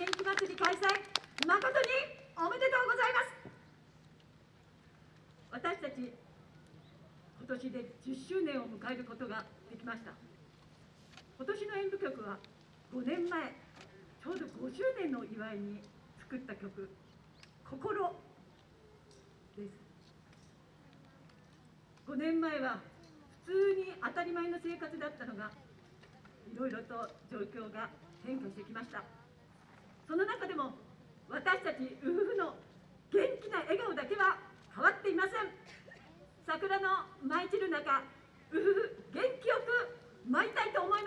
元気祭り開催誠におめでとうございます。私たち今年で10周年を迎えることができました。今年の演舞曲は5年前ちょうど50年の祝いに作った曲「心」です。5年前は普通に当たり前の生活だったのがいろいろと状況が変化してきました。その中でも私たち夫婦の元気な笑顔だけは変わっていません。桜の舞い散る中夫婦元気よく舞いたいと思います。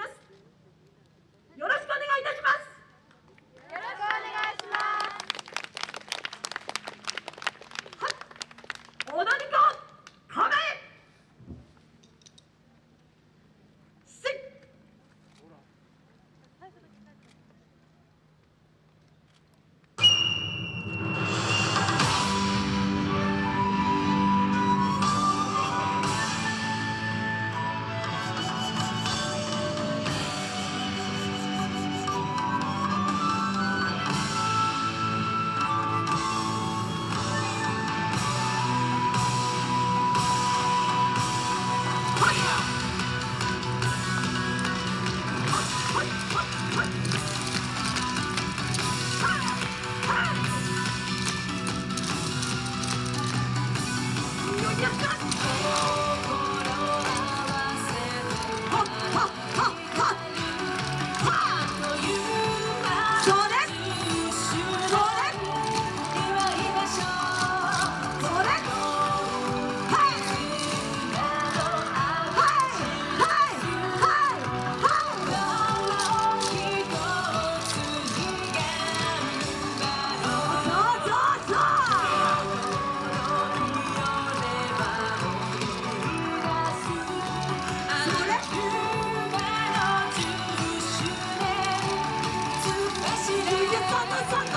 Just come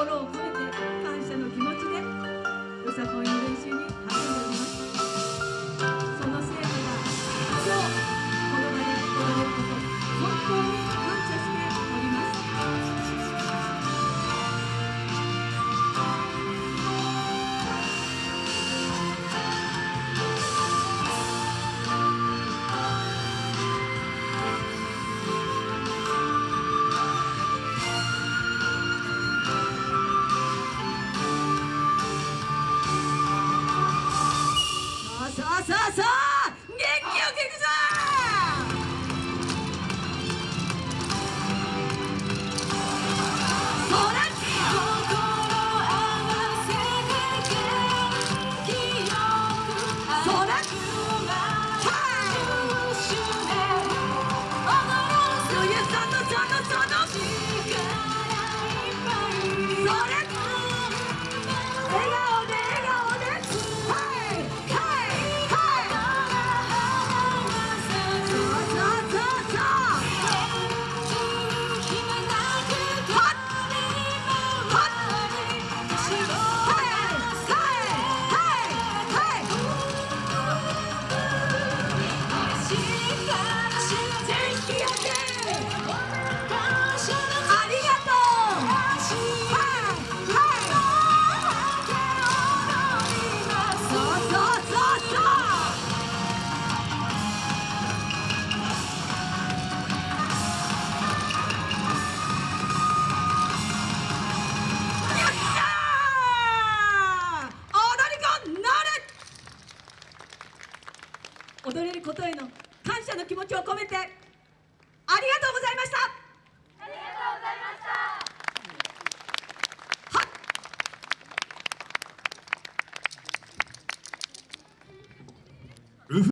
心を込めて感謝の気持ちでよさこいの練習に励み踊れることへの感謝の気持ちを込めてありがとうございました。